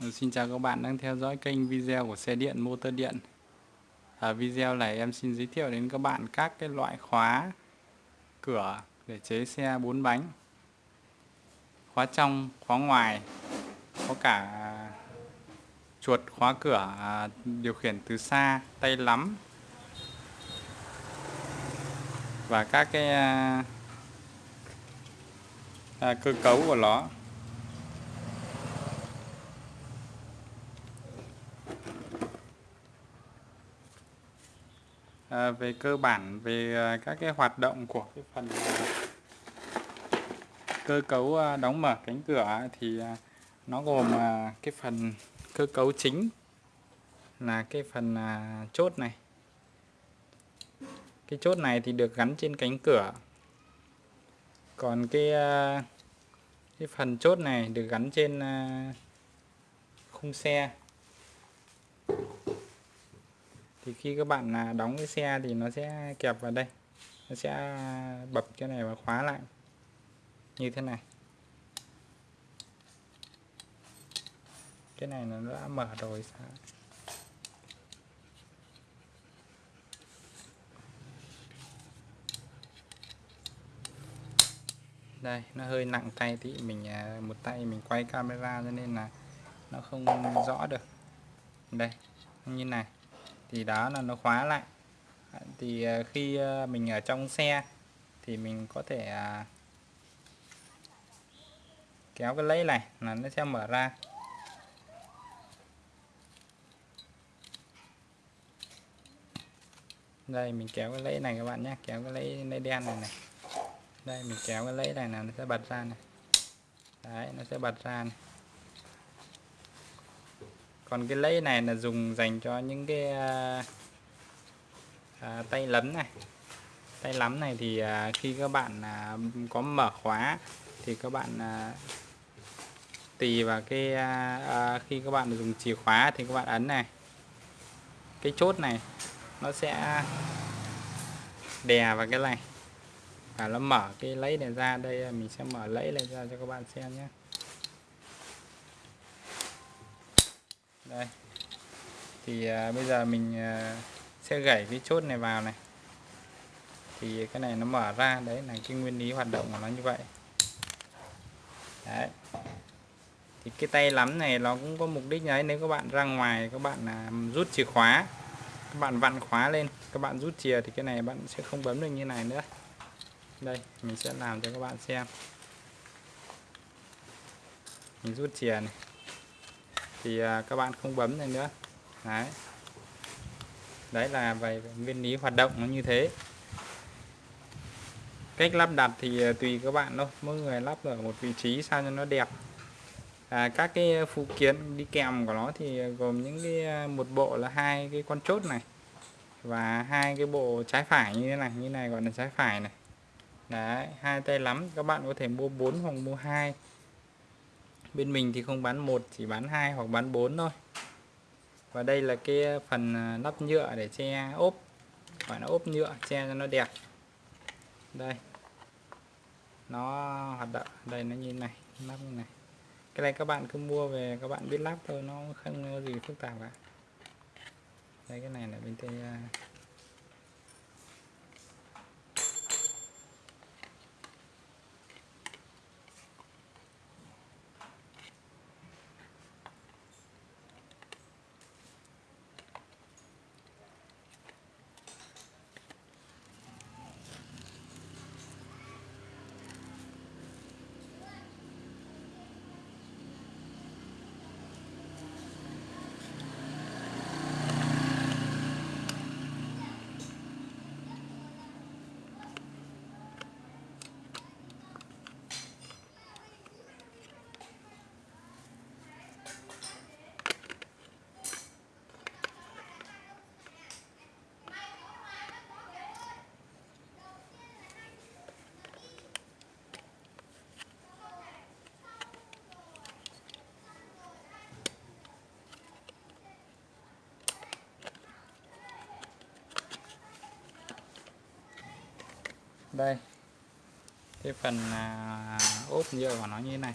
Ờ, xin chào các bạn đang theo dõi kênh video của xe điện motor điện. Ở video này em xin giới thiệu đến các bạn các cái loại khóa cửa để chế xe 4 bánh. Khóa trong, khóa ngoài, có cả chuột khóa cửa à, điều khiển từ xa, tay lắm và các cái à, cơ cấu của nó. À, về cơ bản, về à, các cái hoạt động của cái phần à, cơ cấu đóng mở cánh cửa thì nó gồm cái phần cơ cấu chính là cái phần chốt này. Cái chốt này thì được gắn trên cánh cửa. Còn cái cái phần chốt này được gắn trên khung xe thì khi các bạn là đóng cái xe thì nó sẽ kẹp vào đây. Nó sẽ bập cái này và khóa lại. Như thế này. Cái này nó đã mở rồi sao? Đây, nó hơi nặng tay thì mình à, một tay mình quay camera cho nên là nó không rõ được. Đây, như này thì đó là nó khóa lại. Thì à, khi à, mình ở trong xe thì mình có thể à, kéo cái lấy này là nó sẽ mở ra. Đây, mình kéo cái lấy này các bạn nhé, kéo cái lấy lấy đen này này. Đây, mình kéo cái lấy này là nó sẽ bật ra này. Đấy, nó sẽ bật ra này còn cái lấy này là dùng dành cho những cái à, à, tay lấm này. Tay lắm này thì à, khi các bạn à, có mở khóa thì các bạn à, tùy vào cái à, à, khi các bạn dùng chìa khóa thì các bạn ấn này. Cái chốt này nó sẽ đè vào cái này và nó mở cái lấy này ra. Đây à, mình sẽ mở lấy này ra cho các bạn xem nhé. Đây. Thì à, bây giờ mình à, sẽ gảy cái chốt này vào này. Thì cái này nó mở ra. Đấy là cái nguyên lý hoạt động của nó như vậy. Đấy. Thì cái tay lắm này nó cũng có mục đích đấy. Nếu các bạn ra ngoài các bạn à, rút chìa khóa các bạn vặn khóa lên các bạn rút chìa thì cái này bạn sẽ không bấm được như này nữa. Đây mình sẽ làm cho các bạn xem. Mình rút chìa này thì à, các bạn không bấm này nữa. Đấy. Đấy là về nguyên lý hoạt động nó như thế. Cách lắp đặt thì à, tùy các bạn thôi. Mỗi người lắp ở một vị trí sao cho nó đẹp. À, các cái phụ kiện đi kèm của nó thì gồm những cái à, một bộ là hai cái con chốt này và hai cái bộ trái phải như thế này như này gọi là trái phải này. Đấy hai tay lắm. Các bạn có thể mua 4 hoặc mua hai bên mình thì không bán một, chỉ bán hai hoặc bán 4 thôi. Và đây là cái phần à, nắp lắp nhựa để che ốp. Gọi là ốp nhựa, che cho nó đẹp. Đây. Nó hoạt động, đây nó như này lắp như này. Cái này các bạn cứ mua về, các bạn biết lắp thôi, nó không có gì phức tạp cả. Đây, cái này là bên tay đây. Cái phần à, ốp nhựa của nó như thế này.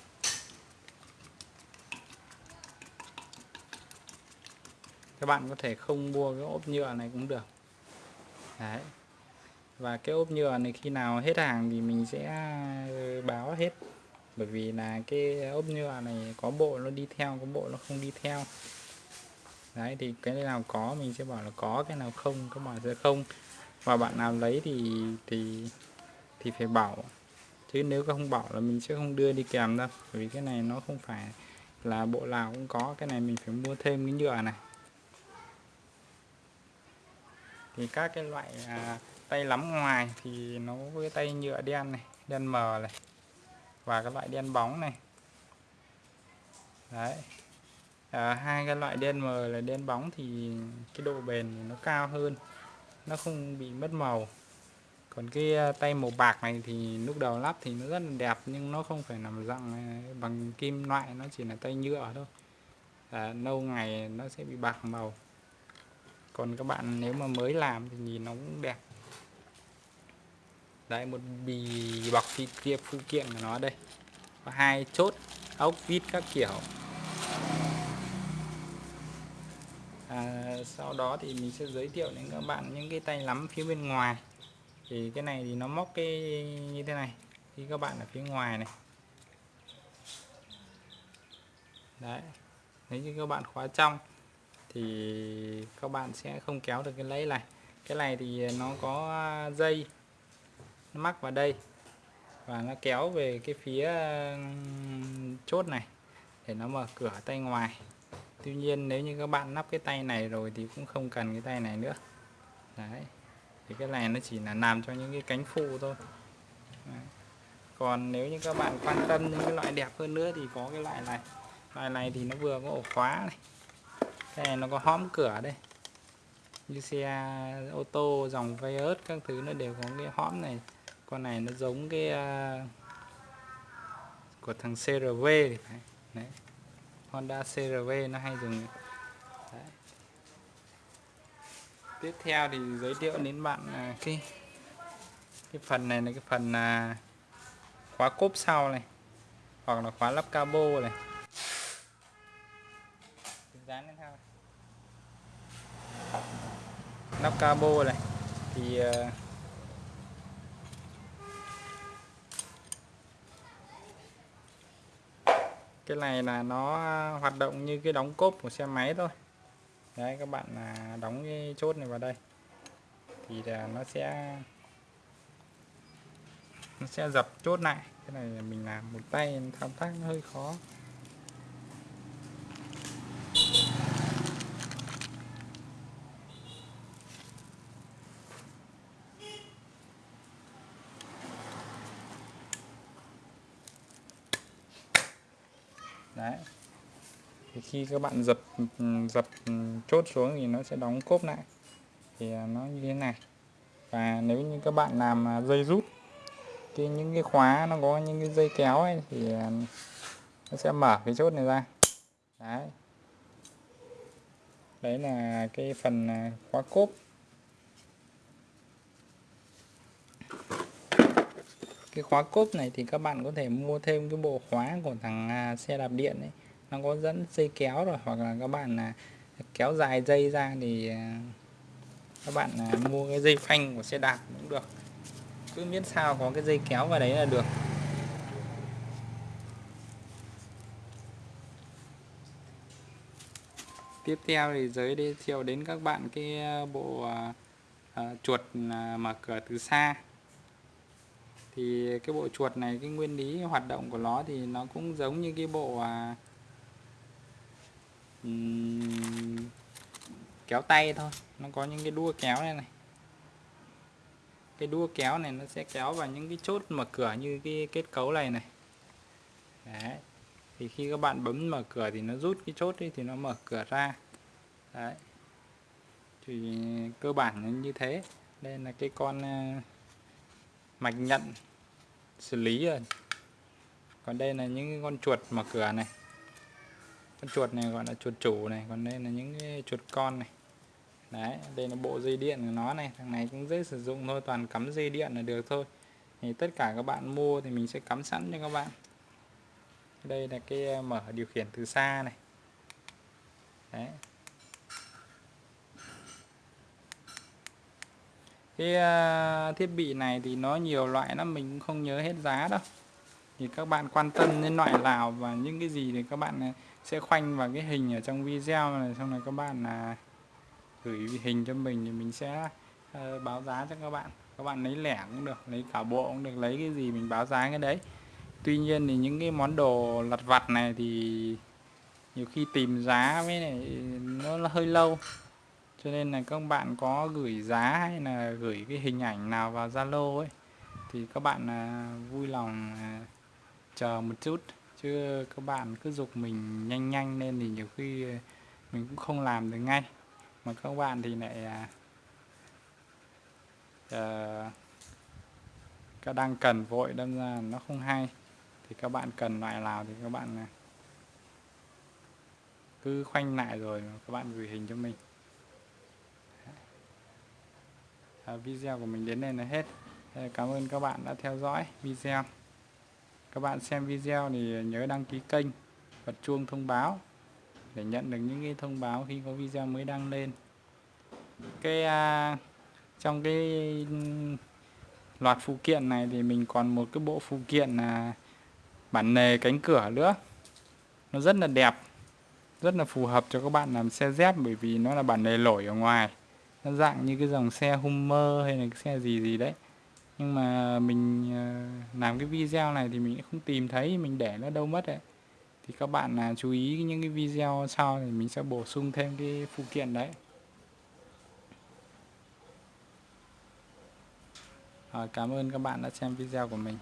Các bạn có thể không mua cái ốp nhựa này cũng được. Đấy. Và cái ốp nhựa này khi nào hết hàng thì mình sẽ ờ, báo hết. Bởi vì là cái ốp nhựa này có bộ nó đi theo có bộ nó không đi theo. Đấy thì cái nào có mình sẽ bảo là có cái nào không các bạn sẽ không. Và bạn nào lấy thì thì thì phải bảo. Chứ nếu không bảo là mình sẽ không đưa đi kèm đâu. Bởi vì cái này nó không phải là bộ nào cũng có. Cái này mình phải mua thêm cái nhựa này. Thì các cái loại à, tay lắm ngoài thì nó với tay nhựa đen này đen mờ này và cái loại đen bóng này. Đấy. À, hai cái loại đen mờ là đen bóng thì cái độ bền thì nó cao hơn. Nó không bị mất màu còn cái ờ, tay màu bạc này thì lúc đầu lắp thì nó rất là đẹp nhưng nó không phải nằm dạng ờ, bằng kim loại nó chỉ là tay nhựa thôi. À, lâu ngày nó sẽ bị bạc màu. Còn các bạn nếu mà mới làm thì nhìn nó cũng đẹp. Đấy một bì bọc thì kia phụ kiện của nó đây. Có hai chốt ốc vít các kiểu. À, sau đó thì mình sẽ giới thiệu đến các bạn những cái tay lắm phía bên ngoài thì cái này thì nó móc cái như thế này, khi các bạn ở phía ngoài này. Đấy, nếu như các bạn khóa trong thì các bạn sẽ không kéo được cái lấy này. Cái này thì nó có dây, nó mắc vào đây và nó kéo về cái phía chốt này để nó mở cửa tay ngoài. Tuy nhiên nếu như các bạn lắp cái tay này rồi thì cũng không cần cái tay này nữa. Đấy thì cái này nó chỉ là làm cho những cái cánh phụ thôi. Đấy. còn nếu như các bạn quan tâm những cái loại đẹp hơn nữa thì có cái loại này. Loại này thì nó vừa có ổ khóa này. Cái này nó có hõm cửa đây. Như xe ô tô dòng Vios các thứ nó đều có cái hõm này. Con này nó giống cái uh, của thằng CRV thì phải đấy. Honda CRV nó hay dùng đấy tiếp theo thì giới thiệu đến bạn à, cái cái phần này là cái phần à, khóa cốp sau này, hoặc là khóa lắp cabo này. Dán lên nắp cabo này, thì à, cái này là nó hoạt động như cái đóng cốp của xe máy thôi đấy, các bạn là đóng cái chốt này vào đây. Thì là nó sẽ nó sẽ dập chốt lại. Cái này mình làm một tay, thao tác hơi khó. Đấy thì khi các bạn dập dập chốt xuống thì nó sẽ đóng cốp lại. Thì nó như thế này. Và nếu như các bạn làm à, dây rút, cái những cái khóa nó có những cái dây kéo ấy thì à, nó sẽ mở cái chốt này ra. Đấy. Đấy là cái phần à, khóa cốp. Cái khóa cốp này thì các bạn có thể mua thêm cái bộ khóa của thằng xe đạp điện ấy nó có dẫn dây kéo rồi hoặc là các bạn là kéo dài dây ra thì à, các bạn là mua cái dây phanh của xe đạp cũng được. Cứ miễn sao có cái dây kéo vào đấy là được. Tiếp theo thì giới thiệu đến các bạn cái à, bộ à, chuột mở cửa từ xa. Thì cái bộ chuột này cái nguyên lý hoạt động của nó thì nó cũng giống như cái bộ à, um, kéo tay thôi. Nó có những cái đua kéo này này. Cái đua kéo này nó sẽ kéo vào những cái chốt mở cửa như cái kết cấu này này. Đấy. Thì khi các bạn bấm mở cửa thì nó rút cái chốt đi thì nó mở cửa ra. Đấy. Thì cơ bản như thế. Đây là cái con ờ, mạch nhận xử lý rồi. Còn đây là những con chuột mở cửa này con chuột này gọi là chuột chủ này, còn đây là những cái chuột con này. Đấy, đây là bộ dây điện của nó này, thằng này cũng dễ sử dụng thôi, toàn cắm dây điện là được thôi. Thì tất cả các bạn mua thì mình sẽ cắm sẵn cho các bạn. Đây là cái ờ, mở điều khiển từ xa này. Đấy. Cái ờ, thiết bị này thì nó nhiều loại lắm, mình cũng không nhớ hết giá đâu. Thì các bạn quan tâm đến loại nào và những cái gì thì các bạn ờ, sẽ khoanh vào cái hình ở trong video này xong rồi các bạn là gửi hình cho mình thì mình sẽ uh, báo giá cho các bạn. Các bạn lấy lẻ cũng được lấy cả bộ cũng được lấy cái gì mình báo giá cái đấy. Tuy nhiên thì những cái món đồ lặt vặt này thì nhiều khi tìm giá với này nó là hơi lâu. Cho nên là các bạn có gửi giá hay là gửi cái hình ảnh nào vào Zalo ấy thì các bạn à, vui lòng à, chờ một chút chứ các bạn cứ dục mình nhanh nhanh lên thì nhiều khi mình cũng không làm được ngay. Mà các bạn thì lại à, à, các đang cần vội đâm ra nó không hay. Thì các bạn cần loại nào thì các bạn à, cứ khoanh lại rồi các bạn gửi hình cho mình. À, video của mình đến đây là hết. Cảm ơn các bạn đã theo dõi video các bạn xem video thì nhớ đăng ký kênh bật chuông thông báo để nhận được những cái thông báo khi có video mới đăng lên. Cái à, trong cái loạt phụ kiện này thì mình còn một cái bộ phụ kiện là bản nề cánh cửa nữa. Nó rất là đẹp rất là phù hợp cho các bạn làm xe dép bởi vì nó là bản nề lỗi ở ngoài. Nó dạng như cái dòng xe Hummer hay là cái xe gì gì đấy nhưng mà mình ờ, làm cái video này thì mình không tìm thấy mình để nó đâu mất đấy thì các bạn là chú ý những cái video sau thì mình sẽ bổ sung thêm cái phụ kiện đấy. Rồi, cảm ơn các bạn đã xem video của mình.